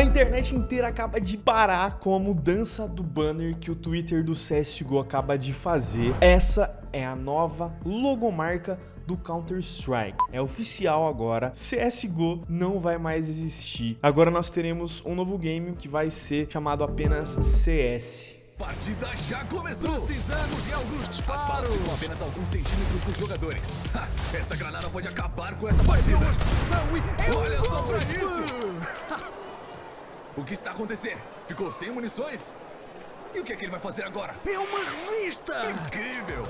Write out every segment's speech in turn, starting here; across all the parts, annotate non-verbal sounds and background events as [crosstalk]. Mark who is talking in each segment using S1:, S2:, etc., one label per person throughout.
S1: A internet inteira acaba de parar com a mudança do banner que o Twitter do CSGO acaba de fazer. Essa é a nova logomarca do Counter-Strike. É oficial agora, CSGO não vai mais existir. Agora nós teremos um novo game que vai ser chamado apenas CS.
S2: Partida já começou!
S3: Precisamos de alguns disparos!
S2: As balas ficam apenas alguns centímetros dos jogadores. Ha, esta granada pode acabar com essa partida! Olha só pra isso! [laughs] o que está acontecendo? Ficou sem munições? E o que é que ele vai fazer agora?
S3: É uma revista!
S2: Incrível!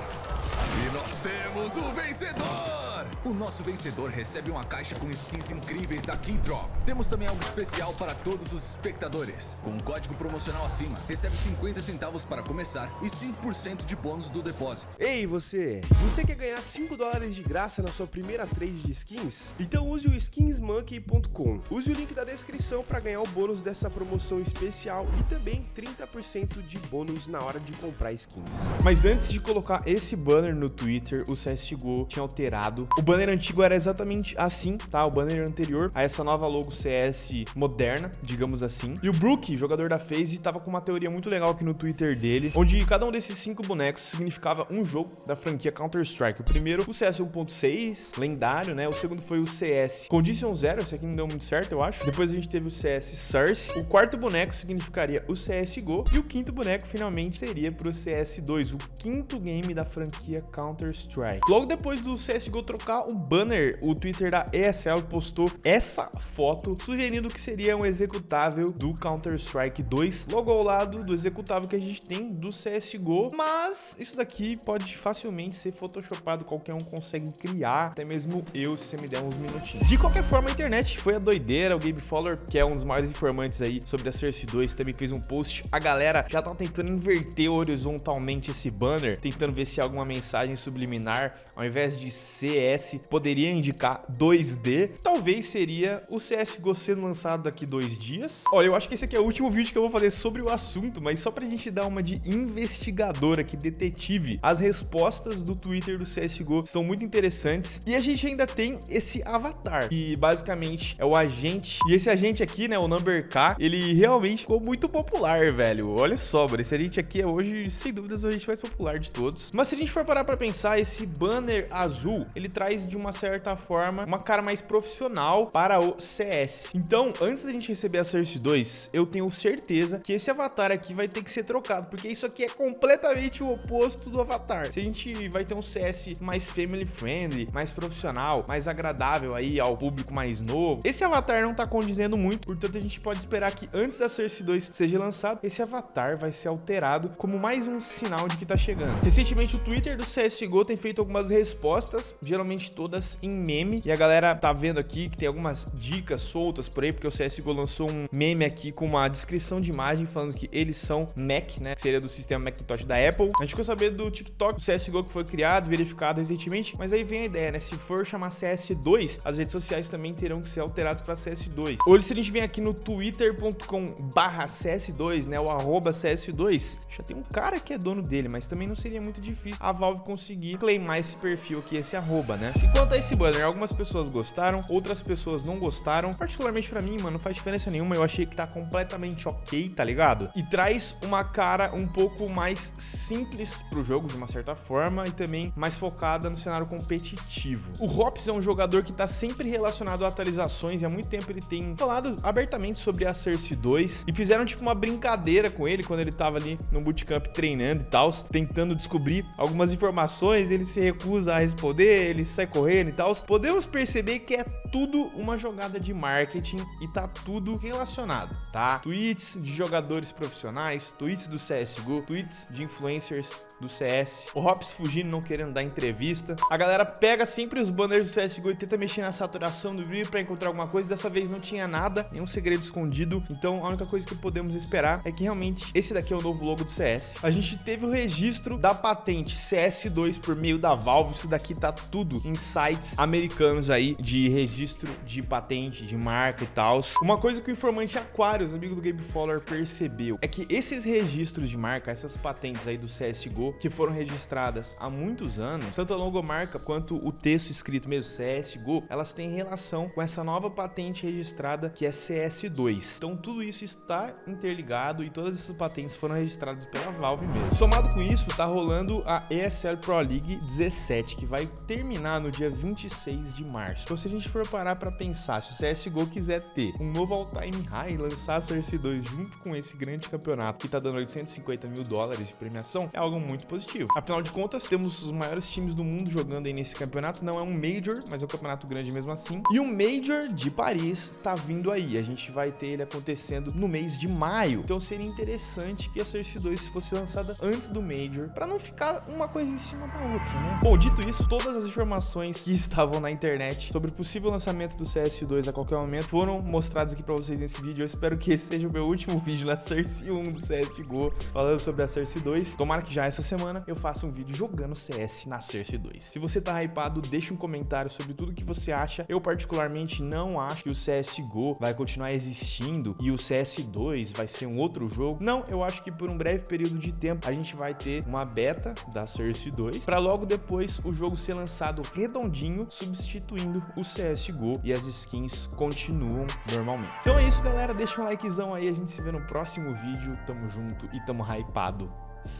S2: E nós temos o vencedor! O nosso vencedor recebe uma caixa com skins incríveis da Keydrop. Temos também algo especial para todos os espectadores. Com um código promocional acima, recebe 50 centavos para começar e 5% de bônus do depósito.
S1: Ei você, você quer ganhar 5 dólares de graça na sua primeira trade de skins? Então use o skinsmonkey.com. Use o link da descrição para ganhar o bônus dessa promoção especial e também 30% de bônus na hora de comprar skins. Mas antes de colocar esse banner no Twitter, o CSGO tinha alterado. O banner antigo era exatamente assim, tá? O banner anterior a essa nova logo CS moderna, digamos assim. E o Brook, jogador da FaZe, tava com uma teoria muito legal aqui no Twitter dele, onde cada um desses cinco bonecos significava um jogo da franquia Counter-Strike. O primeiro, o CS 1.6, lendário, né? O segundo foi o CS Condition Zero, esse aqui não deu muito certo, eu acho. Depois a gente teve o CS Source. O quarto boneco significaria o CSGO. E o quinto boneco, finalmente, seria pro CS2, o quinto game da franquia Counter-Strike. Logo depois do CSGO trocar um banner, o Twitter da ESL postou essa foto sugerindo que seria um executável do Counter-Strike 2, logo ao lado do executável que a gente tem do CSGO, mas isso daqui pode facilmente ser photoshopado, qualquer um consegue criar, até mesmo eu, se você me der uns minutinhos. De qualquer forma, a internet foi a doideira, o Gabe Fowler, que é um dos maiores informantes aí sobre a Cersei 2, também fez um post, a galera já tá tentando inverter horizontalmente esse banner, tentando ver se há alguma mensagem subliminar, ao invés de CS, poderia indicar 2D, talvez seria o CSGO sendo lançado daqui dois dias. Olha, eu acho que esse aqui é o último vídeo que eu vou fazer sobre o assunto, mas só pra gente dar uma de investigadora aqui, detetive. As respostas do Twitter do CSGO são muito interessantes e a gente ainda tem esse avatar, que basicamente é o agente. E esse agente aqui, né, o Number K, ele realmente ficou muito popular, velho. Olha só, mano, esse agente aqui é hoje, sem dúvidas, o agente mais popular de todos. Mas se a gente for parar pra pensar, esse banner azul, ele traz de uma certa forma uma cara mais profissional para o CS. Então, antes da gente receber a Cersei 2, eu tenho certeza que esse avatar aqui vai ter que ser trocado, porque isso aqui é completamente o oposto do avatar. Se a gente vai ter um CS mais family friendly, mais profissional, mais agradável aí ao público mais novo, esse avatar não tá condizendo muito, portanto a gente pode esperar que antes da Cersei 2 seja lançado, esse avatar vai ser alterado como mais um sinal de que tá chegando. Recentemente o Twitter do CSGO tem feito algumas respostas, geralmente todas em meme. E a galera tá vendo aqui que tem algumas dicas soltas por aí, porque o CSGO lançou um meme aqui com uma descrição de imagem falando que eles são Mac, né? Que seria do sistema Macintosh da Apple. A gente ficou sabendo do TikTok, do CSGO que foi criado, verificado recentemente. Mas aí vem a ideia, né? Se for chamar CS2, as redes sociais também terão que ser alteradas para CS2. Hoje, se a gente vem aqui no twitter.com barra CS2, né? O arroba CS2, já tem um cara que é dono dele, mas também não seria muito difícil a Valve conseguir claimar esse perfil aqui, esse arroba, né? E quanto a esse banner, algumas pessoas gostaram, outras pessoas não gostaram. Particularmente pra mim, mano, não faz diferença nenhuma. Eu achei que tá completamente ok, tá ligado? E traz uma cara um pouco mais simples pro jogo, de uma certa forma, e também mais focada no cenário competitivo. O Hops é um jogador que tá sempre relacionado a atualizações e há muito tempo ele tem falado abertamente sobre a Cersei 2 e fizeram tipo uma brincadeira com ele quando ele tava ali no bootcamp treinando e tal, tentando descobrir algumas informações, ele se recusa a responder, ele sai correndo e tal. Podemos perceber que é tudo uma jogada de marketing e tá tudo relacionado, tá? Tweets de jogadores profissionais, tweets do CSGO, tweets de influencers do CS, o Hops fugindo, não querendo dar entrevista. A galera pega sempre os banners do CSGO e tenta mexer na saturação do vídeo pra encontrar alguma coisa. Dessa vez não tinha nada, nenhum segredo escondido. Então a única coisa que podemos esperar é que realmente esse daqui é o novo logo do CS. A gente teve o registro da patente CS2 por meio da Valve. Isso daqui tá tudo em sites americanos aí de registro de patente, de marca e tal. Uma coisa que o informante Aquarius, amigo do Gabe Fowler, percebeu é que esses registros de marca, essas patentes aí do CSGO, que foram registradas há muitos anos, tanto a logomarca quanto o texto escrito mesmo, CSGO, elas têm relação com essa nova patente registrada que é CS2. Então tudo isso está interligado e todas essas patentes foram registradas pela Valve mesmo. Somado com isso, tá rolando a ESL Pro League 17, que vai terminar no dia 26 de março. Então se a gente for parar para pensar, se o CSGO quiser ter um novo all-time high e lançar a Source 2 junto com esse grande campeonato que tá dando 850 mil dólares de premiação, é algo muito positivo. Afinal de contas, temos os maiores times do mundo jogando aí nesse campeonato. Não é um Major, mas é um campeonato grande mesmo assim. E o Major de Paris tá vindo aí. A gente vai ter ele acontecendo no mês de maio. Então seria interessante que a Source 2 fosse lançada antes do Major, para não ficar uma coisa em cima da outra, né? Bom, dito isso, todas as informações que [laughs] estavam na internet sobre o possível lançamento do CS2 a qualquer momento foram mostradas aqui para vocês nesse vídeo. Eu espero que esse seja o meu último vídeo na Source 1 do CSGO, falando sobre a Source 2. Tomara que já essa semana eu faça um vídeo jogando CS na Source 2. Se você tá hypado, deixa um comentário sobre tudo que você acha. Eu particularmente não acho que o CSGO vai continuar existindo e o CS2 vai ser um outro jogo. Não, eu acho que por um breve período de tempo a gente vai ter uma beta da Source 2 para logo depois o jogo ser lançado redondinho, substituindo o CSGO e as skins continuam normalmente. Então é isso, galera. Deixa um likezão aí, a gente se vê no próximo vídeo. Tamo junto e tamo hypado.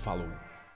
S1: Falou!